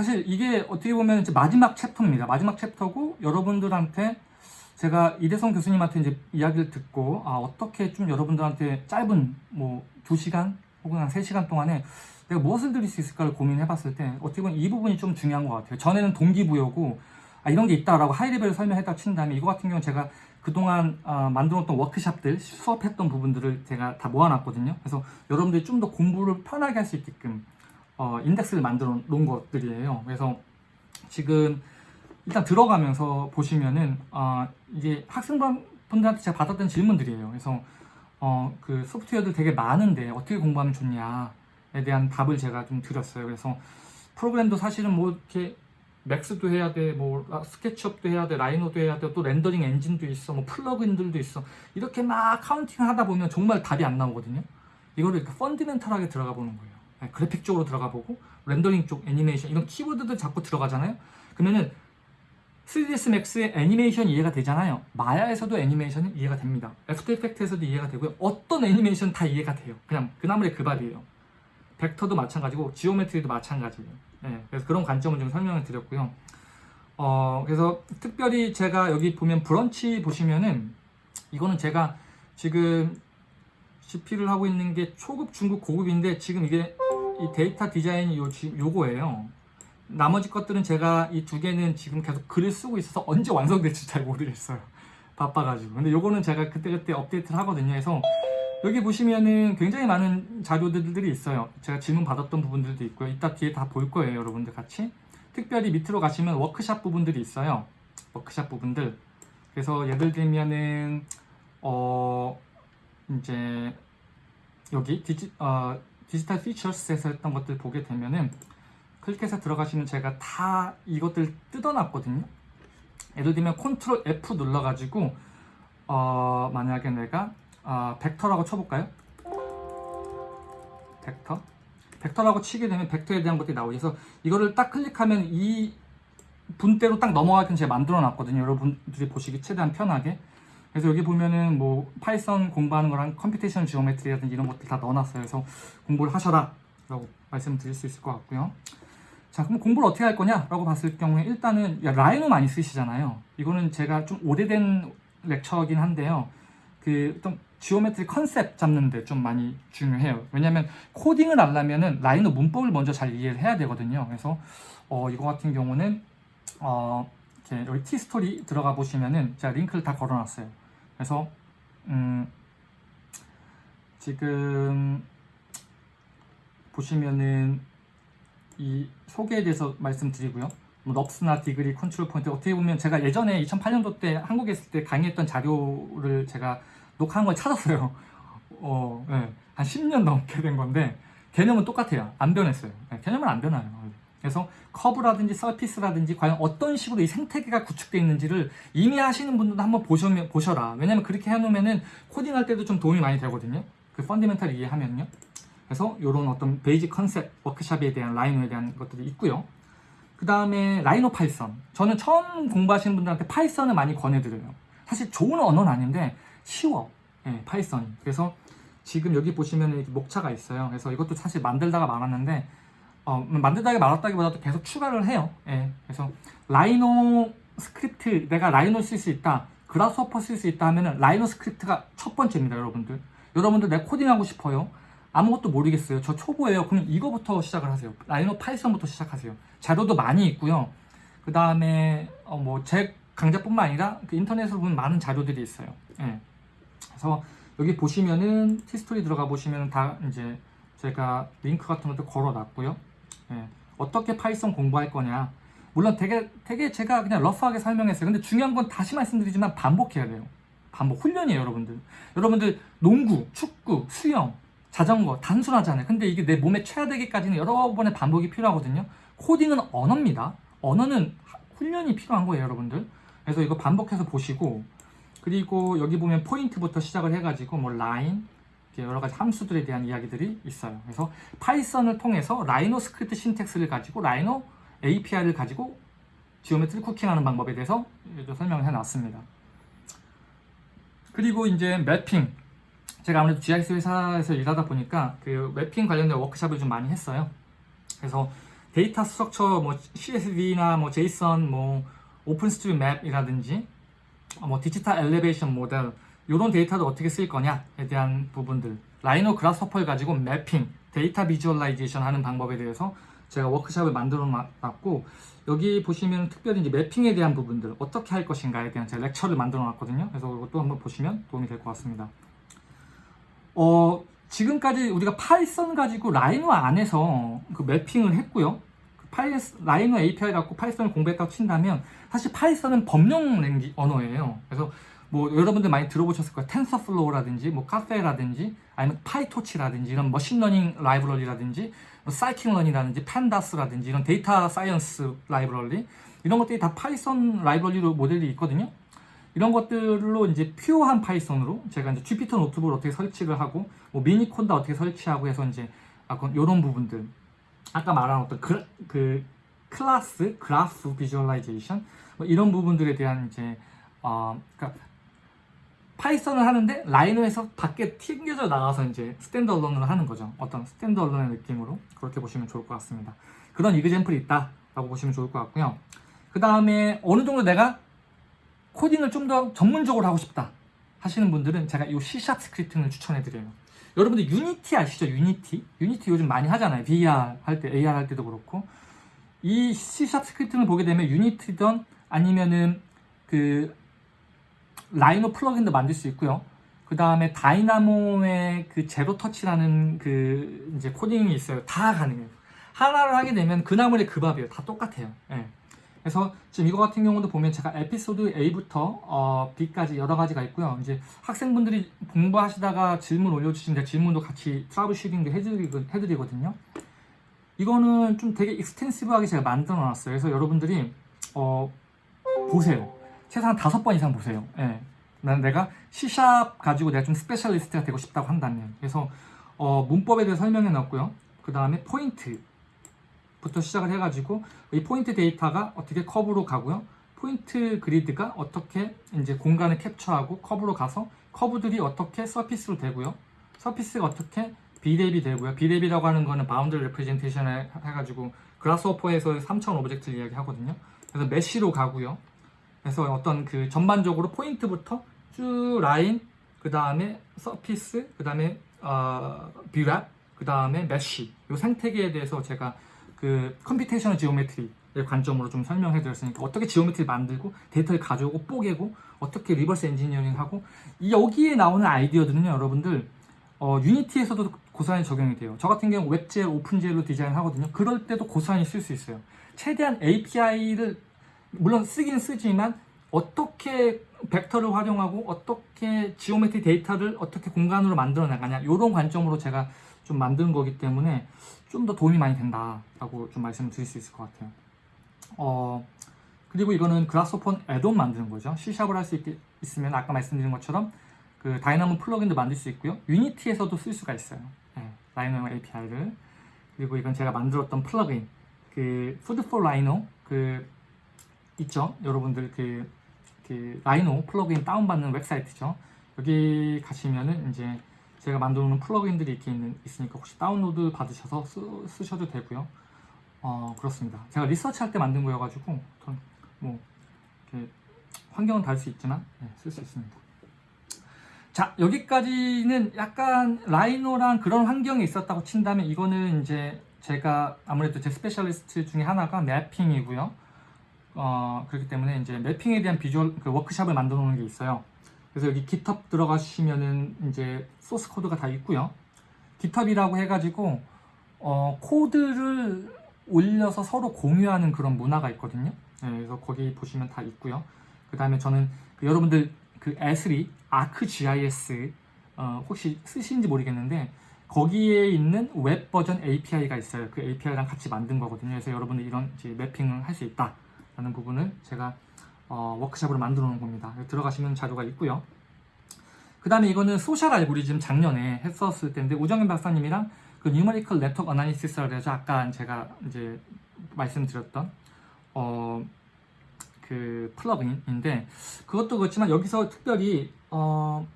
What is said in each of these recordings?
사실 이게 어떻게 보면 이제 마지막 챕터입니다. 마지막 챕터고 여러분들한테 제가 이대성 교수님한테 이제 이야기를 듣고 아 어떻게 좀 여러분들한테 짧은 뭐 2시간 혹은 한 3시간 동안에 내가 무엇을 드릴 수 있을까를 고민해 봤을 때 어떻게 보면 이 부분이 좀 중요한 것 같아요. 전에는 동기부여고 아, 이런 게 있다라고 하이레벨을 설명했다 친 다음에 이거 같은 경우는 제가 그동안 아, 만들었던 워크샵들 수업했던 부분들을 제가 다 모아놨거든요. 그래서 여러분들이 좀 더 공부를 편하게 할 수 있게끔 어, 인덱스를 만들어 놓은 것들이에요. 그래서 지금 일단 들어가면서 보시면은 어, 이게 학생분들한테 제가 받았던 질문들이에요. 그래서 어, 그 소프트웨어들 되게 많은데 어떻게 공부하면 좋냐에 대한 답을 제가 좀 드렸어요. 그래서 프로그램도 사실은 뭐 이렇게 Max도 해야 돼, 뭐 SketchUp도 해야 돼, Rhino도 해야 돼, 또 렌더링 엔진도 있어, 뭐 플러그인들도 있어. 이렇게 막 counting 하다 보면 정말 답이 안 나오거든요. 이거를 fundamental하게 들어가 보는 거예요. 네, 그래픽 쪽으로 들어가 보고 렌더링 쪽 애니메이션 이런 키워드들 자꾸 들어가잖아요. 그러면은 3ds max의 애니메이션 이해가 되잖아요. Maya에서도 애니메이션은 이해가 됩니다. After Effects에서도 이해가 되고요. 어떤 애니메이션 다 이해가 돼요. 그냥 그나물의 그 밥이에요. 벡터도 마찬가지고 geometry도 마찬가지예요. 네, 그래서 그런 관점을 좀 설명을 드렸고요. 어, 그래서 특별히 제가 여기 보면 브런치 보시면은 이거는 제가 지금 CP를 하고 있는 게 초급, 중급, 고급인데 지금 이게 이 데이터 디자인이 요, 지- 요거예요. 나머지 것들은 제가 이 두 개는 지금 계속 글을 쓰고 있어서 언제 완성될지 잘 모르겠어요. 바빠가지고. 근데 요거는 제가 그때그때 업데이트를 하거든요. 그래서 여기 보시면은 굉장히 많은 자료들이 있어요. 제가 질문 받았던 부분들도 있고요. 이따 뒤에 다 볼 거예요. 여러분들 같이. 특별히 밑으로 가시면 워크샵 부분들이 있어요. 워크샵 부분들. 그래서 예를 들면은, 어, 이제, 여기 디지, 어, Digital Futures에서 했던 것들 보게 되면은 클릭해서 들어가시면 제가 다 이것들 뜯어놨거든요. 예를 들면 Control F 눌러가지고 어, 만약에 내가 어, 벡터라고 쳐볼까요? 벡터 벡터라고 치게 되면 벡터에 대한 것들이 나오죠. 그래서 이거를 딱 클릭하면 이 부분대로 딱 넘어가게끔 제가 만들어 놨거든요. 여러분들이 보시기 최대한 편하게. 그래서 여기 보면은 뭐 Python 공부하는 거랑 computation geometry라든지 이런 것들 다 넣어놨어요. 그래서 공부를 하셔라 라고 말씀드릴 수 있을 것 같고요. 자 그럼 공부를 어떻게 할 거냐 라고 봤을 경우에 일단은 야, Rhino 많이 쓰시잖아요. 이거는 제가 좀 오래된 lecture이긴 한데요. 그 좀 geometry concept 잡는데 좀 많이 중요해요. 왜냐면 코딩을 하려면은 Rhino 문법을 먼저 잘 이해를 해야 되거든요. 그래서 어, 이거 같은 경우는 어, 이렇게 여기 Tistory 들어가 보시면은 제가 링크를 다 걸어놨어요. 그래서 음, 지금 보시면은 이 소개에 대해서 말씀드리고요. 뭐 NURBS나 degree, control point 어떻게 보면 제가 예전에 2008년도 때 한국에 있을 때 강의했던 자료를 제가 녹화한 걸 찾았어요. 어, 네. 한 10년 넘게 된 건데 개념은 똑같아요. 안 변했어요. 네, 개념은 안 변해요. 그래서 커브라든지 surface라든지 과연 어떤 식으로 이 생태계가 구축되어 있는지를 이미 하시는 분들도 한번 보셔, 보셔라. 왜냐면 그렇게 해놓으면은 코딩할 때도 좀 도움이 많이 되거든요. 그 fundamental 이해하면요. 그래서 이런 어떤 basic concept 워크샵에 대한 Rhino에 대한 것들이 있고요. 그 다음에 Rhino Python. 저는 처음 공부하시는 분들한테 Python을 많이 권해드려요. 사실 좋은 언어는 아닌데 쉬워. 예, Python이. 그래서 지금 여기 보시면 목차가 있어요. 그래서 이것도 사실 만들다가 말았는데 어, 만들다가 말았다기보다도 계속 추가를 해요. 예, 그래서 Rhino Script 내가 Rhino 쓸 수 있다. Grasshopper 쓸 수 있다 하면은 Rhino Script가 첫 번째입니다, 여러분들. 여러분들 내가 코딩하고 싶어요. 아무것도 모르겠어요. 저 초보예요. 그럼 이거부터 시작을 하세요. Rhino Python부터 시작하세요. 자료도 많이 있고요. 그 다음에 어, 뭐 제 강좌뿐만 아니라 그 인터넷으로 보면 많은 자료들이 있어요. 예. 그래서 여기 보시면은 Tistory 들어가 보시면 다 이제 제가 링크 같은 것도 걸어놨고요. 예. 어떻게 Python 공부할 거냐. 물론 되게 되게 제가 그냥 rough하게 설명했어요. 근데 중요한 건 다시 말씀드리지만 반복해야 돼요. 반복 훈련이에요, 여러분들. 여러분들 농구, 축구, 수영, 자전거 단순하잖아요. 근데 이게 내 몸에 체화되기까지는 여러 번의 반복이 필요하거든요. 코딩은 언어입니다. 언어는 하- 훈련이 필요한 거예요, 여러분들. 그래서 이거 반복해서 보시고 그리고 여기 보면 포인트부터 시작을 해가지고 뭐 라인 여러 가지 함수들에 대한 이야기들이 있어요. 그래서 Python을 통해서 Rhino Script syntax를 가지고 Rhino API를 가지고 geometry cooking하는 방법에 대해서 설명을 해놨습니다. 그리고 이제 mapping 제가 아무래도 GIS 회사에서 일하다 보니까 그 mapping 관련된 워크샵을 좀 많이 했어요. 그래서 data structure 뭐 CSV나 뭐 JSON 뭐 OpenStreetMap이라든지 뭐 digital elevation model 이런 데이터를 어떻게 쓸 거냐에 대한 부분들. Rhino Grasshopper를 가지고 mapping data visualization 하는 방법에 대해서 제가 워크샵을 만들어 놨고 여기 보시면 특별히 이제 mapping에 대한 부분들 어떻게 할 것인가에 대한 제가 lecture를 만들어 놨거든요. 그래서 이것도 한번 보시면 도움이 될 것 같습니다. 어 지금까지 우리가 파이썬 가지고 Rhino 안에서 그 mapping을 했고요. 그 파이, Rhino API 갖고 파이썬을 공부했다고 친다면 사실 파이썬은 범용 언어예요. 그래서 뭐 여러분들 많이 들어보셨을 거예요. TensorFlow라든지 뭐 Caffe라든지 아니면 PyTorch라든지 이런 machine learning 라이브러리라든지 뭐 scikit-learn이라든지 pandas라든지 이런 data science 라이브러리 이런 것들이 다 파이썬 라이브러리로 모듈이 있거든요. 이런 것들로 이제 pure한 파이썬으로 제가 이제 Jupyter Notebook을 어떻게 설치를 하고 뭐 Miniconda 어떻게 설치하고 해서 이제 약간 이런 부분들 아까 말한 어떤 그, 그 클래스 그래프 visualization 뭐 이런 부분들에 대한 이제 어 그러니까 파이썬을 하는데 Rhino에서 밖에 튕겨져 나가서 이제 standalone으로 하는 거죠. 어떤 standalone의 느낌으로 그렇게 보시면 좋을 것 같습니다. 그런 example이 있다라고 보시면 좋을 것 같고요. 그 다음에 어느 정도 내가 코딩을 좀 더 전문적으로 하고 싶다 하시는 분들은 제가 이 C샵 스크립팅을 추천해 드려요. 여러분들 Unity 아시죠? Unity? Unity 요즘 많이 하잖아요. VR 할 때, AR 할 때도 그렇고. 이 C샵 스크립팅을 보게 되면 Unity든 아니면은 그 Rhino plugin도 만들 수 있고요. 그 다음에 Dynamo의 그 Zero Touch라는 그 이제 코딩이 있어요. 다 가능해요. 하나를 하게 되면 그 나물의 그 밥이에요. 다 똑같아요. 예. 그래서 지금 이거 같은 경우도 보면 제가 에피소드 A부터 어, B까지 여러 가지가 있고요. 이제 학생분들이 공부하시다가 질문 올려주시는데 질문도 같이 troubleshooting도 해드리거든요. 이거는 좀 되게 extensive하게 제가 만들어 놨어요. 그래서 여러분들이 어, 보세요. 최소한 다섯 번 이상 보세요. 예. 난 내가 C샵 가지고 내가 좀 specialist가 되고 싶다고 한다면 그래서 어, 문법에 대해 설명해 놨고요. 그 다음에 포인트부터 시작을 해가지고 이 포인트 데이터가 어떻게 커브로 가고요. 포인트 그리드가 어떻게 이제 공간을 캡처하고 커브로 가서 커브들이 어떻게 surface로 되고요. surface가 어떻게 Brep이 되고요. Brep이라고 하는 거는 boundary representation을 해가지고 Grasshopper에서 3차원 object를 이야기하거든요. 그래서 mesh로 가고요. 그래서 어떤 그 전반적으로 포인트부터 쭉 라인, 그 다음에 surface, 그 다음에 어, Brep, 그 다음에 mesh 이 생태계에 대해서 제가 그 computational geometry의 관점으로 좀 설명해 드렸으니까 어떻게 geometry 만들고 데이터를 가져오고 뽀개고 어떻게 reverse engineering하고 이 여기에 나오는 아이디어들은요 여러분들 어, Unity에서도 고스란히 적용이 돼요. 저 같은 경우 WebGL, OpenGL로 디자인 하거든요. 그럴 때도 고스란히 쓸수 있어요. 최대한 API를 물론 쓰긴 쓰지만 어떻게 벡터를 활용하고 어떻게 geometry 데이터를 어떻게 공간으로 만들어 나가냐 이런 관점으로 제가 좀 만든 거기 때문에 좀 더 도움이 많이 된다라고 좀 말씀을 드릴 수 있을 것 같아요. 어 그리고 이거는 Grasshopper add-on 만드는 거죠. C샵을 할 수 있으면 아까 말씀드린 것처럼 그 Dynamo plugin도 만들 수 있고요. Unity에서도 쓸 수가 있어요. 네, Rhino API를 그리고 이건 제가 만들었던 plugin 그 Food4Rhino 그 있죠. 여러분들 그, 그 Rhino plugin 다운받는 웹사이트죠. 여기 가시면은 이제 제가 만들어 놓은 plugin들이 이렇게 있는, 있으니까 혹시 다운로드 받으셔서 쓰, 셔도 되고요. 어, 그렇습니다. 제가 research 할 때 만든 거여가지고, 뭐, 환경은 다를 수 있지만, 네, 쓸수 있습니다. 자, 여기까지는 약간 Rhino랑 그런 환경이 있었다고 친다면, 이거는 이제 제가 아무래도 제 specialist 중에 하나가 mapping이고요. 어, 그렇기 때문에 이제 mapping에 대한 비주얼 그 워크샵을 만들어 놓은 게 있어요. 그래서 여기 GitHub 들어가시면은 이제 소스 코드가 다 있고요. GitHub이라고 해가지고 어, 코드를 올려서 서로 공유하는 그런 문화가 있거든요. 네, 그래서 거기 보시면 다 있고요. 그 다음에 저는 그 여러분들 그 Esri ArcGIS 어, 혹시 쓰시는지 모르겠는데 거기에 있는 웹 버전 API가 있어요. 그 API랑 같이 만든 거거든요. 그래서 여러분들 이런 mapping을 할 수 있다. 라는 부분을 제가 어, 워크샵으로 만들어 놓은 겁니다. 들어가시면 자료가 있고요. 그 다음에 이거는 social 알고리즘 작년에 했었을 때인데 우정현 박사님이랑 그 numerical network analysis라고 해서 아까 제가 이제 말씀드렸던 어, 그 plugin인데 그것도 그렇지만 여기서 특별히 어,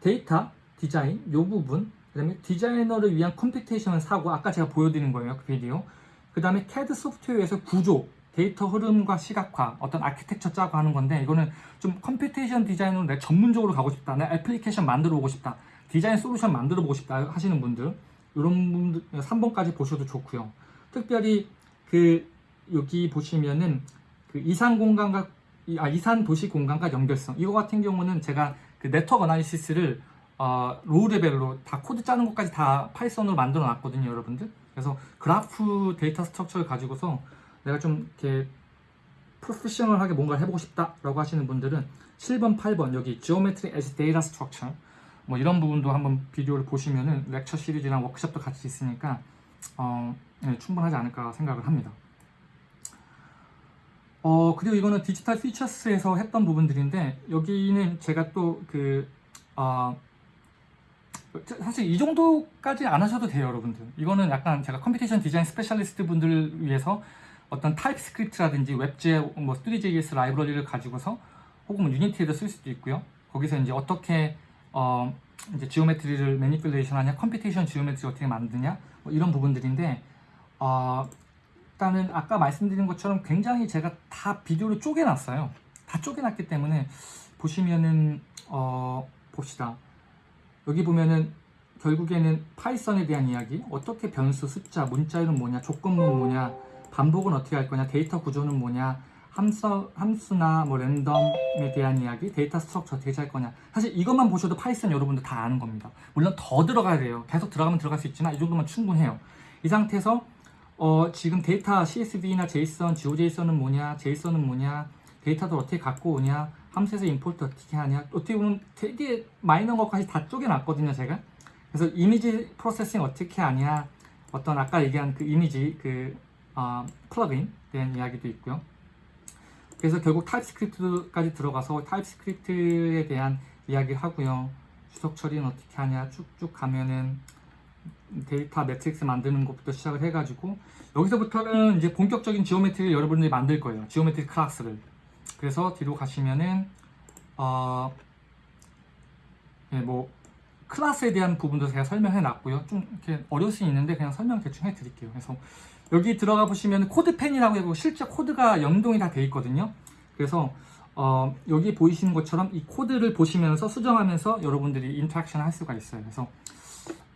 데이터 디자인 요 부분 그 다음에 디자이너를 위한 computational 사고 아까 제가 보여드린 거예요 그 비디오 그그 다음에 CAD 소프트웨어에서 구조, 데이터 흐름과 시각화, 어떤 아키텍처 짜고 하는 건데 이거는 좀 computation design으로 내가 전문적으로 가고 싶다. 내 애플리케이션 만들어 보고 싶다. design solution 만들어 보고 싶다 하시는 분들 이런 분들 3번까지 보셔도 좋고요. 특별히 그 여기 보시면은 그 이산 공간과 이- 아, 이산 도시 공간과 연결성 이거 같은 경우는 제가 그 network analysis를 어, low level로 다 코드 짜는 것까지 다 파이썬으로 만들어 놨거든요 여러분들 그래서 graph data structure를 가지고서 내가 좀 이렇게 professional하게 뭔가를 해보고 싶다라고 하시는 분들은 7번, 8번 여기 Geometry as Data Structure 뭐 이런 부분도 한번 비디오를 보시면은 lecture series랑 워크숍도 같이 있으니까 어, 네, 충분하지 않을까 생각을 합니다. 어 그리고 이거는 DigitalFUTURES에서 했던 부분들인데 여기는 제가 또그 어, 사실 이 정도까지 안 하셔도 돼요 여러분들 이거는 약간 제가 computation design specialist 분들을 위해서 어떤 TypeScript라든지 WebGL 뭐 Three.js 라이브러리를 가지고서 혹은 뭐 Unity에도 쓸 수도 있고요. 거기서 이제 어떻게 어 이제 geometry를 manipulation 하냐 computation geometry 어떻게 만드냐 뭐 이런 부분들인데 어 일단은 아까 말씀드린 것처럼 굉장히 제가 다 비디오를 쪼개놨어요. 다 쪼개놨기 때문에 보시면은 어 봅시다. 여기 보면은 결국에는 파이썬에 대한 이야기. 어떻게 변수 숫자 문자열은 뭐냐 조건문 뭐냐 반복은 어떻게 할 거냐? 데이터 구조는 뭐냐? 함수, 함수나 뭐 랜덤에 대한 이야기 data structure 어떻게 할 거냐? 사실 이것만 보셔도 파이썬 여러분들 다 아는 겁니다. 물론 더 들어가야 돼요. 계속 들어가면 들어갈 수 있지만 이 정도면 충분해요. 이 상태에서 어, 지금 데이터 CSV나 JSON, GeoJSON은 뭐냐? JSON은 뭐냐? 데이터도 어떻게 갖고 오냐? 함수에서 import 어떻게 하냐? 어떻게 보면 되게 마이너한 것까지 다 쪼개놨거든요 제가. 그래서 image processing 어떻게 하냐? 어떤 아까 얘기한 그 이미지 그 어, 플러그인 대한 이야기도 있고요. 그래서 결국 TypeScript까지 들어가서 TypeScript에 대한 이야기를 하고요. 주석 처리는 어떻게 하냐 쭉쭉 가면은 data matrix 만드는 것부터 시작을 해가지고 여기서부터는 이제 본격적인 geometry를 여러분들이 만들 거예요. geometry class를. 그래서 뒤로 가시면은 어, 예, 뭐 클래스에 대한 부분도 제가 설명해 놨고요. 좀 이렇게 어려울 수 있는데 그냥 설명 대충 해 드릴게요. 그래서 여기 들어가 보시면 CodePen이라고 해고 실제 코드가 연동이 다 돼 있거든요. 그래서 어, 여기 보이시는 것처럼 이 코드를 보시면서 수정하면서 여러분들이 interaction 할 수가 있어요. 그래서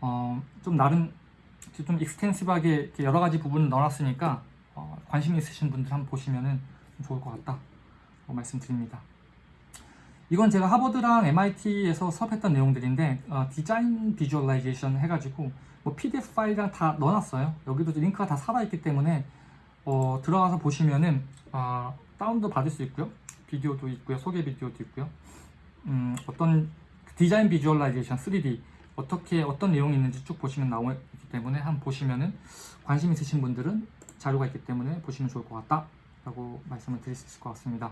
어, 좀 나름 좀 extensive하게 여러 가지 부분을 넣어놨으니까 어, 관심 있으신 분들 한번 보시면은 좋을 것 같다. 고 말씀드립니다. 이건 제가 하버드랑 MIT에서 수업했던 내용들인데 어, design visualization 해가지고 뭐 PDF 파일이랑 다 넣어놨어요. 여기도 링크가 다 살아있기 때문에 어, 들어가서 보시면은 어, 다운도 받을 수 있고요. 비디오도 있고요. 소개 비디오도 있고요. 음, 어떤 design visualization 3D 어떻게 어떤 내용이 있는지 쭉 보시면 나오기 때문에 한번 보시면은 관심 있으신 분들은 자료가 있기 때문에 보시면 좋을 것 같다 라고 말씀을 드릴 수 있을 것 같습니다.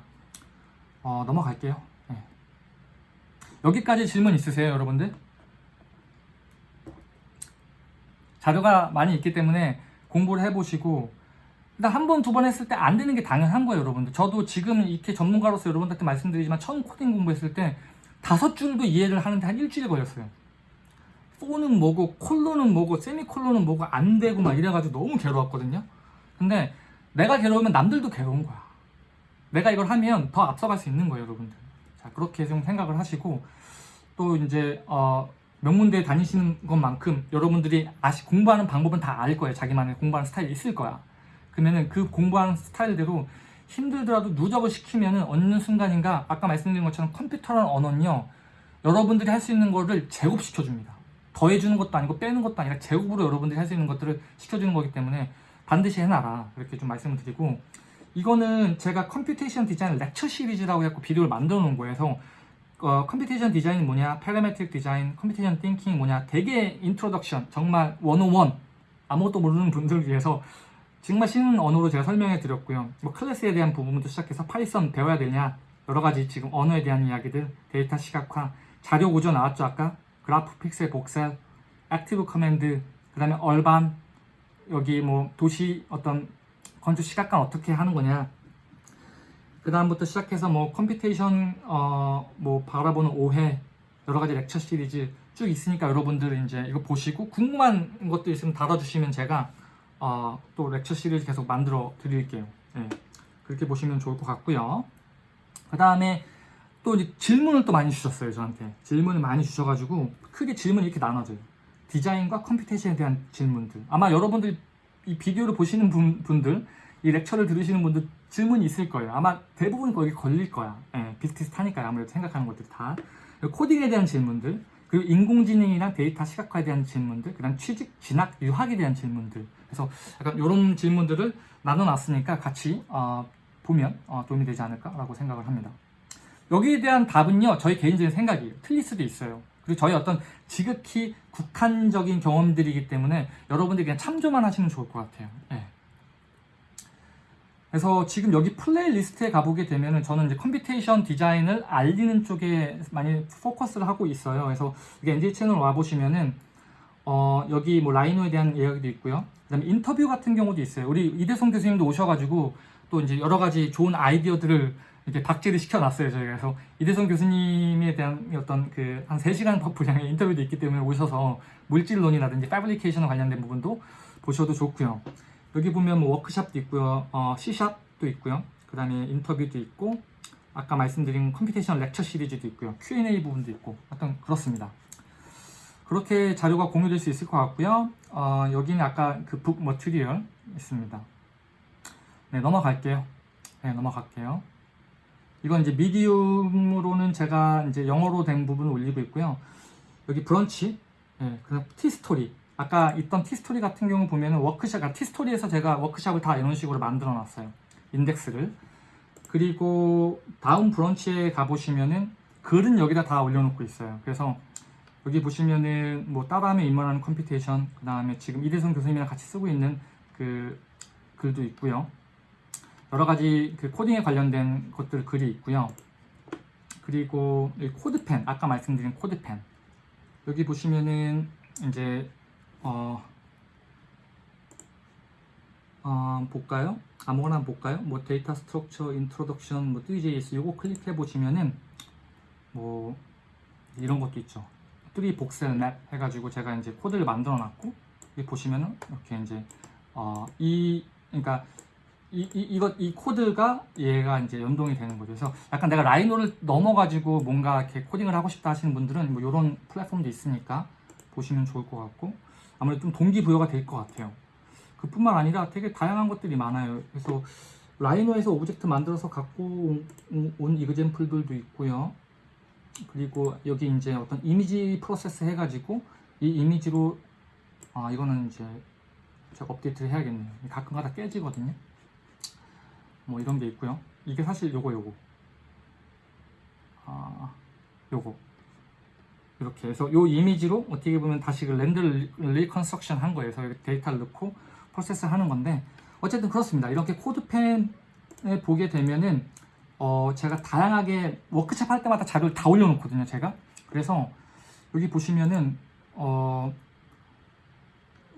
어, 넘어갈게요. 네. 여기까지 질문 있으세요, 여러분들? 자료가 많이 있기 때문에 공부를 해보시고 일단 한 번, 두 번 했을 때 안 되는 게 당연한 거예요, 여러분들. 저도 지금 이렇게 전문가로서 여러분들한테 말씀드리지만 처음 코딩 공부했을 때 다섯 줄도 이해를 하는데 한 일주일 걸렸어요. 포는 뭐고 콜론은 뭐고 세미콜론은 뭐고 안 되고 막 이래가지고 너무 괴로웠거든요. 근데 내가 괴로우면 남들도 괴로운 거야. 내가 이걸 하면 더 앞서갈 수 있는 거예요, 여러분들. 자, 그렇게 좀 생각을 하시고 또 이제 어, 명문대에 다니시는 것만큼 여러분들이 아시 공부하는 방법은 다 알 거예요. 자기만의 공부하는 스타일이 있을 거야. 그러면은 그 공부하는 스타일대로 힘들더라도 누적을 시키면은 어느 순간인가 아까 말씀드린 것처럼 컴퓨터라는 언어는요. 여러분들이 할 수 있는 거를 제곱시켜 줍니다. 더해주는 것도 아니고 빼는 것도 아니라 제곱으로 여러분들이 할 수 있는 것들을 시켜주는 거기 때문에 반드시 해놔라. 이렇게 좀 말씀을 드리고 이거는 제가 computation design lecture series라고 해서 비디오를 만들어 놓은 거예요. 그래서 어, computation design이 뭐냐, parametric design, computation thinking 뭐냐, 되게 introduction, 정말 101 아무것도 모르는 분들을 위해서 정말 쉬운 언어로 제가 설명해 드렸고요. 뭐 클래스에 대한 부분부터 시작해서 파이썬 배워야 되냐, 여러 가지 지금 언어에 대한 이야기들, 데이터 시각화, 자료 구조 나왔죠 아까? 그래프 픽셀 voxel, active command, 그 다음에 urban, 여기 뭐 도시 어떤 건축 시각화 어떻게 하는 거냐 그 다음부터 시작해서 뭐 computation 어 뭐 바라보는 오해 여러 가지 lecture series 쭉 있으니까 여러분들 이제 이거 보시고 궁금한 것도 있으면 달아주시면 제가 어, 또 lecture series 계속 만들어 드릴게요. 예, 그렇게 보시면 좋을 것 같고요. 그 다음에 또 질문을 또 많이 주셨어요 저한테 질문을 많이 주셔가지고 크게 질문이 이렇게 나눠져요 디자인과 computation에 대한 질문들 아마 여러분들 이 비디오를 보시는 분, 분들 이 lecture를 들으시는 분들 질문이 있을 거예요. 아마 대부분 거기 걸릴 거야. 예, 비슷비슷하니까요. 아무래도 생각하는 것들이 다. 코딩에 대한 질문들 그리고 인공지능이랑 데이터 시각화에 대한 질문들 그 다음 취직, 진학, 유학에 대한 질문들. 그래서 약간 이런 질문들을 나눠놨으니까 같이 어, 보면 어, 도움이 되지 않을까라고 생각을 합니다. 여기에 대한 답은요 저희 개인적인 생각이에요. 틀릴 수도 있어요 그리고 저희 어떤 지극히 국한적인 경험들이기 때문에 여러분들이 그냥 참조만 하시면 좋을 것 같아요. 예. 그래서 지금 여기 playlist에 가보게 되면은 저는 이제 computation design을 알리는 쪽에 많이 포커스를 하고 있어요. 그래서 이게 NJ 채널 와보시면은 어, 여기 뭐 Rhino에 대한 이야기도 있고요. 그 다음에 인터뷰 같은 경우도 있어요. 우리 이대성 교수님도 오셔가지고 또 이제 여러 가지 좋은 아이디어들을 이렇게 박제를 시켜놨어요 저희가. 그래서 이대성 교수님에 대한 어떤 그 한 3시간 분량의 인터뷰도 있기 때문에 오셔서 물질론이라든지 fabrication 관련된 부분도 보셔도 좋고요. 여기 보면 뭐 워크샵도 있고요 어, C샵도 있고요. 그 다음에 인터뷰도 있고 아까 말씀드린 computation lecture series도 있고요. Q&A 부분도 있고 하여튼 그렇습니다. 그렇게 자료가 공유될 수 있을 것 같고요. 어, 여기는 아까 그 book material 있습니다. 네 넘어갈게요. 네 넘어갈게요 이건 이제 Medium으로는 제가 이제 영어로 된 부분을 올리고 있고요. 여기 브런치, 예, 그다음 티스토리. 아까 있던 티스토리 같은 경우 보면은 워크샵, 아, 티스토리에서 제가 워크샵을 다 이런 식으로 만들어 놨어요. 인덱스를. 그리고 다음 브런치에 가보시면은 글은 여기다 다 올려놓고 있어요. 그래서 여기 보시면은 뭐 따라하며 입문하는 computation, 그 다음에 지금 이대성 교수님이랑 같이 쓰고 있는 그 글도 있고요. 여러 가지 그 코딩에 관련된 것들 글이 있고요. 그리고 이 CodePen, 아까 말씀드린 CodePen. 여기 보시면은 이제 어, 어 볼까요? 아무거나 볼까요? 뭐 data structure introduction 뭐 Three.js 요거 클릭해 보시면은 뭐 이런 것도 있죠. 3 voxel map 해가지고 제가 이제 코드를 만들어 놨고 여기 보시면은 이렇게 이제 어, 이 그러니까 이, 이, 이것, 이 코드가 얘가 이제 연동이 되는 거죠. 그래서 약간 내가 Rhino를 넘어가지고 뭔가 이렇게 코딩을 하고 싶다 하시는 분들은 뭐 이런 플랫폼도 있으니까 보시면 좋을 것 같고 아무래도 좀 동기부여가 될 것 같아요. 그뿐만 아니라 되게 다양한 것들이 많아요. 그래서 Rhino에서 object 만들어서 갖고 온, 온 example들도 있고요. 그리고 여기 이제 어떤 이미지 프로세스 해가지고 이 이미지로 아 이거는 이제 제가 업데이트를 해야겠네요. 가끔가다 깨지거든요. 뭐 이런 게 있고요. 이게 사실 요거 요거 아 요거 이렇게 해서 요 이미지로 어떻게 보면 다시 그 land를 reconstruction 한 거예요. 그래서 데이터를 넣고 프로세스 하는 건데 어쨌든 그렇습니다. 이렇게 CodePen에 보게 되면은 어 제가 다양하게 워크샵 할 때마다 자료를 다 올려놓거든요. 제가 그래서 여기 보시면은 어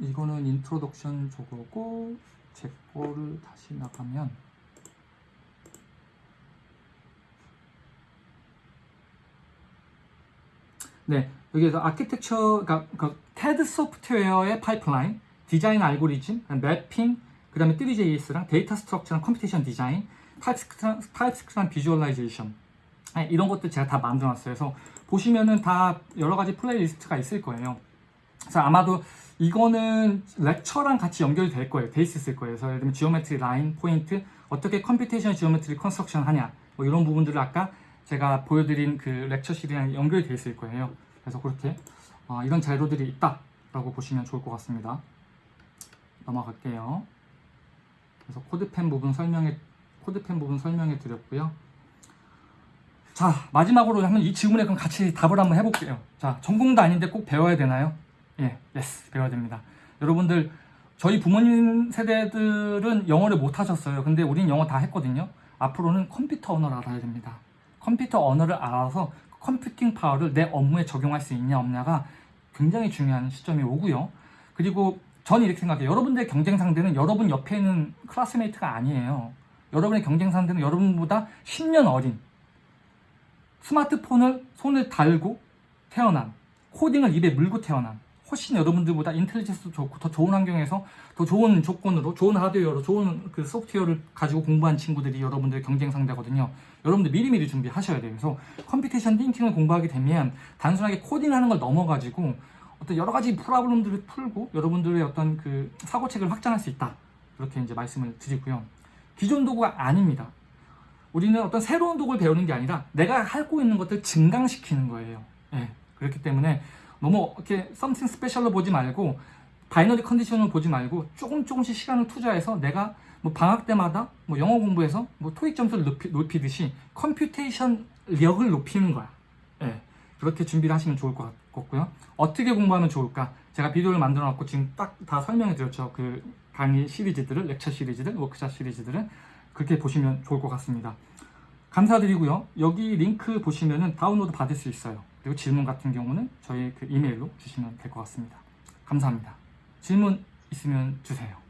이거는 introduction 저거고 제 거를 다시 나가면 네, 여기에서 아키텍처, 그러니까 그 TED 소프트웨어의 파이프라인, 디자인 알고리즘, mapping, 그 다음에 Three.js랑 데이터 structure랑 computation 디자인, TypeScript랑 visualization 네, 이런 것들 제가 다 만들어놨어요. 그래서 보시면은 다 여러 가지 playlist가 있을 거예요. 그래서 아마도 이거는 lecture랑 같이 연결될 거예요. 돼 있을 거예요. 그래서 예를 들면 geometry 라인, 포인트, 어떻게 computation geometry construction 하냐 뭐 이런 부분들을 아까 제가 보여드린 그 lecture 시리즈랑 연결되어 있을 거예요. 그래서 그렇게 어, 이런 자료들이 있다 라고 보시면 좋을 것 같습니다. 넘어갈게요. 그래서 CodePen 부분 설명해 CodePen 부분 설명해 드렸고요. 자 마지막으로 한번 이 질문에 그럼 같이 답을 한번 해볼게요. 자 전공도 아닌데 꼭 배워야 되나요? 예, yes 배워야 됩니다. 여러분들 저희 부모님 세대들은 영어를 못 하셨어요. 근데 우린 영어 다 했거든요. 앞으로는 컴퓨터 언어를 알아야 됩니다. 컴퓨터 언어를 알아서 computing power를 내 업무에 적용할 수 있냐 없냐가 굉장히 중요한 시점이 오고요. 그리고 저는 이렇게 생각해요. 여러분들의 경쟁 상대는 여러분 옆에 있는 classmate가 아니에요. 여러분의 경쟁 상대는 여러분보다 10년 어린 스마트폰을 손에 달고 태어난 코딩을 입에 물고 태어난 훨씬 여러분들보다 intelligence도 좋고 더 좋은 환경에서 더 좋은 조건으로 좋은 하드웨어로 좋은 그 소프트웨어를 가지고 공부한 친구들이 여러분들의 경쟁 상대거든요. 여러분들 미리미리 준비하셔야 돼요. 그래서 computation thinking을 공부하게 되면 단순하게 코딩하는 걸 넘어가지고 어떤 여러 가지 problem들을 풀고 여러분들의 어떤 그 사고체계를 확장할 수 있다. 그렇게 이제 말씀을 드리고요. 기존 도구가 아닙니다. 우리는 어떤 새로운 도구를 배우는 게 아니라 내가 하고 있는 것들 증강시키는 거예요. 예, 그렇기 때문에 너무 이렇게 something special로 보지 말고 binary condition을 보지 말고 조금 조금씩 시간을 투자해서 내가 뭐 방학 때마다 뭐 영어 공부해서 뭐 토익 점수를 높이, 높이듯이 computation 력을 높이는 거야. 예, 그렇게 준비를 하시면 좋을 것 같고요. 어떻게 공부하면 좋을까? 제가 비디오를 만들어 놨고 지금 딱 다 설명해 드렸죠. 그 강의 시리즈들을, lecture 시리즈들, 워크샵 시리즈들은 그렇게 보시면 좋을 것 같습니다. 감사드리고요. 여기 링크 보시면은 다운로드 받을 수 있어요. 그리고 질문 같은 경우는 저희 그 이메일로 주시면 될 것 같습니다. 감사합니다. 질문 있으면 주세요.